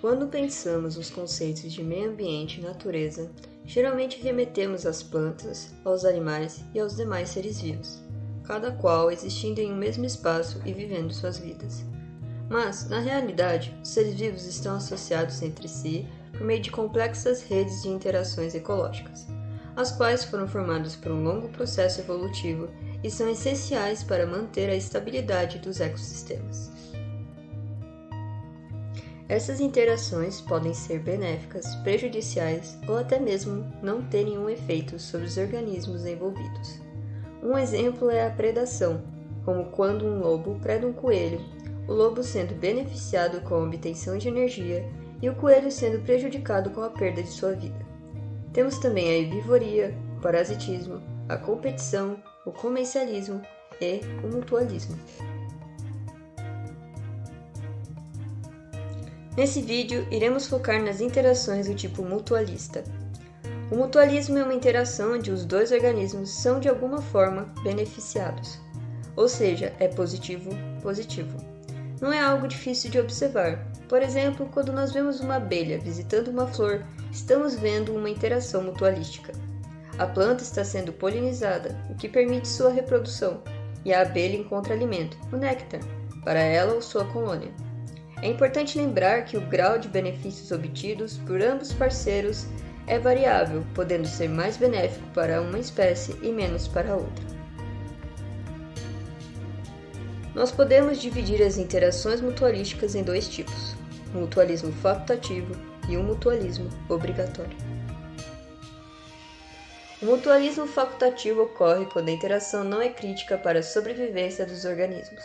Quando pensamos nos conceitos de meio ambiente e natureza, geralmente remetemos às plantas, aos animais e aos demais seres vivos, cada qual existindo em um mesmo espaço e vivendo suas vidas. Mas, na realidade, os seres vivos estão associados entre si por meio de complexas redes de interações ecológicas, as quais foram formadas por um longo processo evolutivo e são essenciais para manter a estabilidade dos ecossistemas. Essas interações podem ser benéficas, prejudiciais ou até mesmo não terem um efeito sobre os organismos envolvidos. Um exemplo é a predação, como quando um lobo preda um coelho, o lobo sendo beneficiado com a obtenção de energia e o coelho sendo prejudicado com a perda de sua vida. Temos também a herbivoria, o parasitismo, a competição, o comercialismo e o mutualismo. Nesse vídeo, iremos focar nas interações do tipo mutualista. O mutualismo é uma interação onde os dois organismos são de alguma forma beneficiados, ou seja, é positivo-positivo. Não é algo difícil de observar. Por exemplo, quando nós vemos uma abelha visitando uma flor, estamos vendo uma interação mutualística. A planta está sendo polinizada, o que permite sua reprodução, e a abelha encontra alimento, o néctar, para ela ou sua colônia. É importante lembrar que o grau de benefícios obtidos por ambos parceiros é variável, podendo ser mais benéfico para uma espécie e menos para outra. Nós podemos dividir as interações mutualísticas em dois tipos: o mutualismo facultativo e o mutualismo obrigatório. O mutualismo facultativo ocorre quando a interação não é crítica para a sobrevivência dos organismos,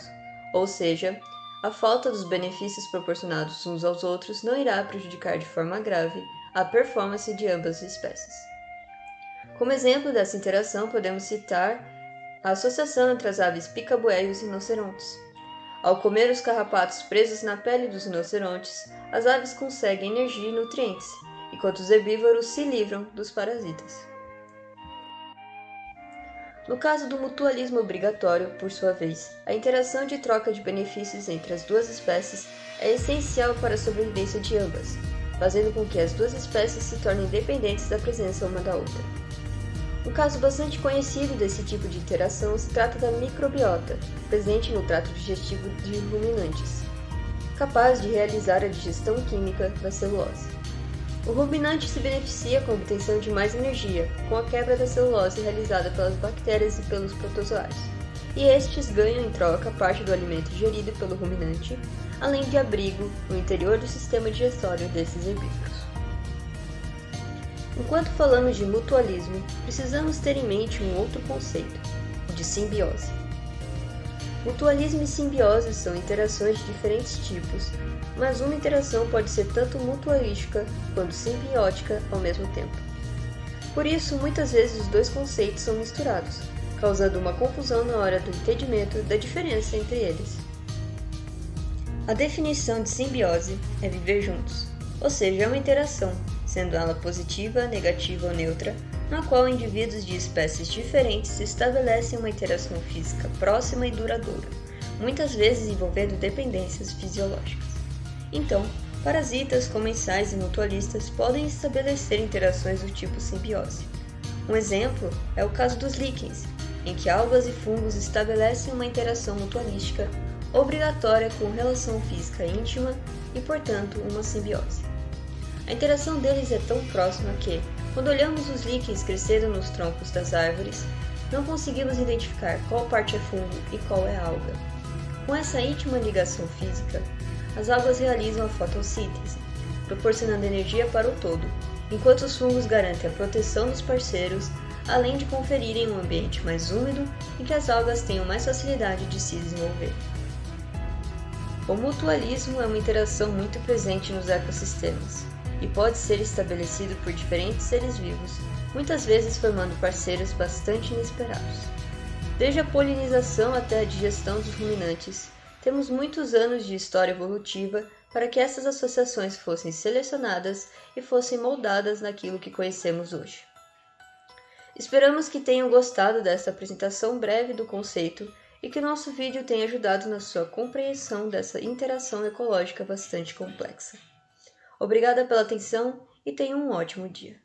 ou seja, a falta dos benefícios proporcionados uns aos outros não irá prejudicar de forma grave a performance de ambas as espécies. Como exemplo dessa interação, podemos citar a associação entre as aves picabué e os rinocerontes. Ao comer os carrapatos presos na pele dos rinocerontes, as aves conseguem energia e nutrientes, enquanto os herbívoros se livram dos parasitas. No caso do mutualismo obrigatório, por sua vez, a interação de troca de benefícios entre as duas espécies é essencial para a sobrevivência de ambas, fazendo com que as duas espécies se tornem dependentes da presença uma da outra. Um caso bastante conhecido desse tipo de interação se trata da microbiota, presente no trato digestivo de ruminantes, capaz de realizar a digestão química da celulose. O ruminante se beneficia com a obtenção de mais energia, com a quebra da celulose realizada pelas bactérias e pelos protozoários, e estes ganham em troca parte do alimento ingerido pelo ruminante, além de abrigo no interior do sistema digestório desses herbívoros. Enquanto falamos de mutualismo, precisamos ter em mente um outro conceito, o de simbiose. Mutualismo e simbiose são interações de diferentes tipos, mas uma interação pode ser tanto mutualística quanto simbiótica ao mesmo tempo. Por isso, muitas vezes os dois conceitos são misturados, causando uma confusão na hora do entendimento da diferença entre eles. A definição de simbiose é viver juntos, ou seja, é uma interação, sendo ela positiva, negativa ou neutra, na qual indivíduos de espécies diferentes estabelecem uma interação física próxima e duradoura, muitas vezes envolvendo dependências fisiológicas. Então, parasitas, comensais e mutualistas podem estabelecer interações do tipo simbiose. Um exemplo é o caso dos líquens, em que algas e fungos estabelecem uma interação mutualística obrigatória com relação física íntima e, portanto, uma simbiose. A interação deles é tão próxima que, quando olhamos os líquens crescendo nos troncos das árvores, não conseguimos identificar qual parte é fungo e qual é alga. Com essa íntima ligação física, as algas realizam a fotossíntese, proporcionando energia para o todo, enquanto os fungos garantem a proteção dos parceiros, além de conferirem um ambiente mais úmido em que as algas tenham mais facilidade de se desenvolver. O mutualismo é uma interação muito presente nos ecossistemas e pode ser estabelecido por diferentes seres vivos, muitas vezes formando parceiros bastante inesperados. Desde a polinização até a digestão dos ruminantes, temos muitos anos de história evolutiva para que essas associações fossem selecionadas e fossem moldadas naquilo que conhecemos hoje. Esperamos que tenham gostado dessa apresentação breve do conceito e que nosso vídeo tenha ajudado na sua compreensão dessa interação ecológica bastante complexa. Obrigada pela atenção e tenha um ótimo dia.